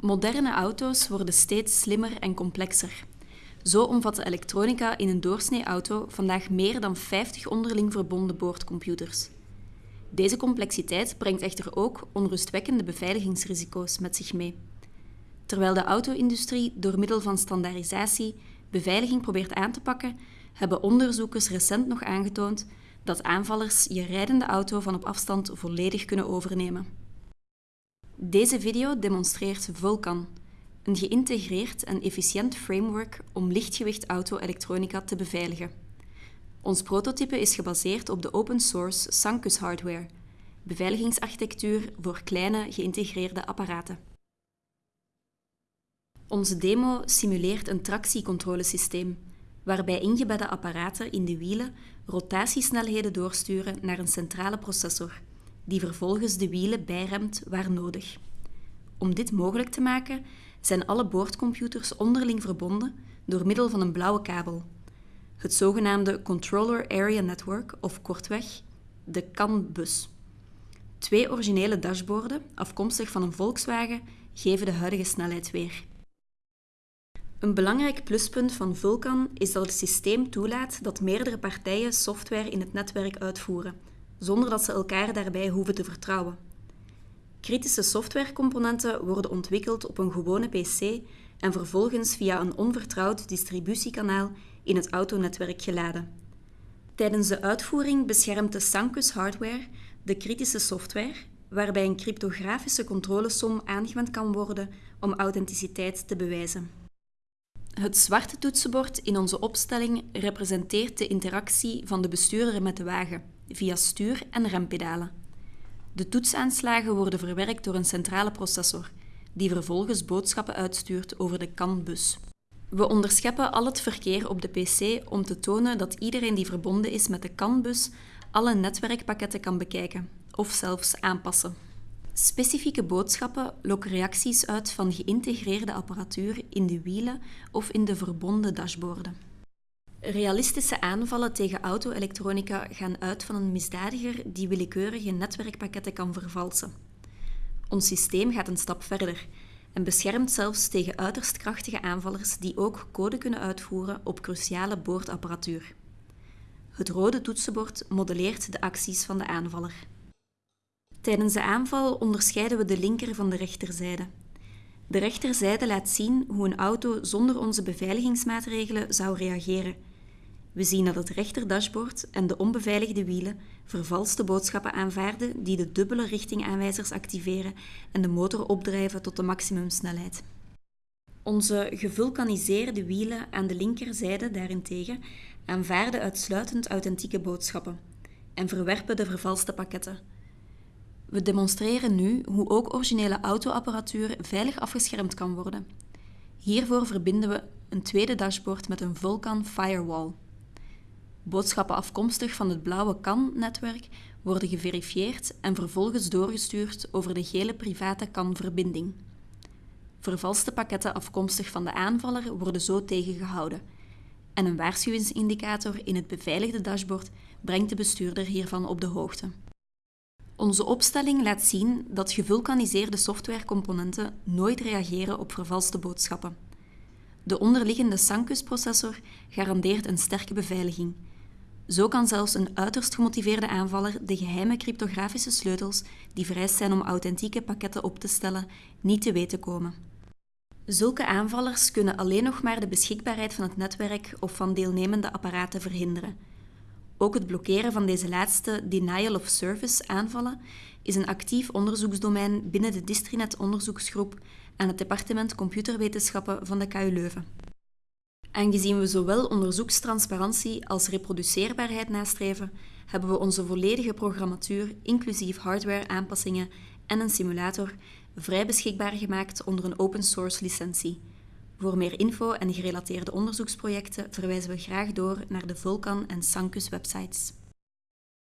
Moderne auto's worden steeds slimmer en complexer. Zo omvat de elektronica in een doorsnee auto vandaag meer dan 50 onderling verbonden boordcomputers. Deze complexiteit brengt echter ook onrustwekkende beveiligingsrisico's met zich mee. Terwijl de auto-industrie door middel van standaardisatie beveiliging probeert aan te pakken, hebben onderzoekers recent nog aangetoond dat aanvallers je rijdende auto van op afstand volledig kunnen overnemen. Deze video demonstreert Vulkan, een geïntegreerd en efficiënt framework om lichtgewicht auto-elektronica te beveiligen. Ons prototype is gebaseerd op de open source Sancus hardware, beveiligingsarchitectuur voor kleine geïntegreerde apparaten. Onze demo simuleert een tractiecontrolesysteem, waarbij ingebedde apparaten in de wielen rotatiesnelheden doorsturen naar een centrale processor, die vervolgens de wielen bijremt waar nodig. Om dit mogelijk te maken zijn alle boordcomputers onderling verbonden door middel van een blauwe kabel, het zogenaamde Controller Area Network of kortweg de CAN-bus. Twee originele dashboarden, afkomstig van een Volkswagen, geven de huidige snelheid weer. Een belangrijk pluspunt van Vulkan is dat het systeem toelaat dat meerdere partijen software in het netwerk uitvoeren, zonder dat ze elkaar daarbij hoeven te vertrouwen. Kritische softwarecomponenten worden ontwikkeld op een gewone PC en vervolgens via een onvertrouwd distributiekanaal in het autonetwerk geladen. Tijdens de uitvoering beschermt de Sancus hardware de kritische software, waarbij een cryptografische controlesom aangewend kan worden om authenticiteit te bewijzen. Het zwarte toetsenbord in onze opstelling representeert de interactie van de bestuurder met de wagen via stuur- en rempedalen. De toetsaanslagen worden verwerkt door een centrale processor, die vervolgens boodschappen uitstuurt over de CAN-bus. We onderscheppen al het verkeer op de PC om te tonen dat iedereen die verbonden is met de CAN-bus alle netwerkpakketten kan bekijken of zelfs aanpassen. Specifieke boodschappen lokken reacties uit van geïntegreerde apparatuur in de wielen of in de verbonden dashboarden. Realistische aanvallen tegen auto-elektronica gaan uit van een misdadiger die willekeurige netwerkpakketten kan vervalsen. Ons systeem gaat een stap verder en beschermt zelfs tegen uiterst krachtige aanvallers die ook code kunnen uitvoeren op cruciale boordapparatuur. Het rode toetsenbord modelleert de acties van de aanvaller. Tijdens de aanval onderscheiden we de linker van de rechterzijde. De rechterzijde laat zien hoe een auto zonder onze beveiligingsmaatregelen zou reageren. We zien dat het rechterdashboard en de onbeveiligde wielen vervalste boodschappen aanvaarden die de dubbele richtingaanwijzers activeren en de motor opdrijven tot de maximumsnelheid. Onze gevulkaniseerde wielen aan de linkerzijde daarentegen aanvaarden uitsluitend authentieke boodschappen en verwerpen de vervalste pakketten. We demonstreren nu hoe ook originele autoapparatuur veilig afgeschermd kan worden. Hiervoor verbinden we een tweede dashboard met een Vulkan Firewall. Boodschappen afkomstig van het blauwe CAN-netwerk worden geverifieerd en vervolgens doorgestuurd over de gele private CAN-verbinding. Vervalste pakketten afkomstig van de aanvaller worden zo tegengehouden. En een waarschuwingsindicator in het beveiligde dashboard brengt de bestuurder hiervan op de hoogte. Onze opstelling laat zien dat gevulkaniseerde softwarecomponenten nooit reageren op vervalste boodschappen. De onderliggende Sancus-processor garandeert een sterke beveiliging. Zo kan zelfs een uiterst gemotiveerde aanvaller de geheime cryptografische sleutels die vereist zijn om authentieke pakketten op te stellen, niet te weten komen. Zulke aanvallers kunnen alleen nog maar de beschikbaarheid van het netwerk of van deelnemende apparaten verhinderen. Ook het blokkeren van deze laatste denial of service aanvallen is een actief onderzoeksdomein binnen de Distrinet-onderzoeksgroep aan het departement computerwetenschappen van de KU Leuven. Aangezien we zowel onderzoekstransparantie als reproduceerbaarheid nastreven, hebben we onze volledige programmatuur, inclusief hardware-aanpassingen en een simulator, vrij beschikbaar gemaakt onder een open source licentie. Voor meer info en gerelateerde onderzoeksprojecten verwijzen we graag door naar de Vulkan en Sancus websites.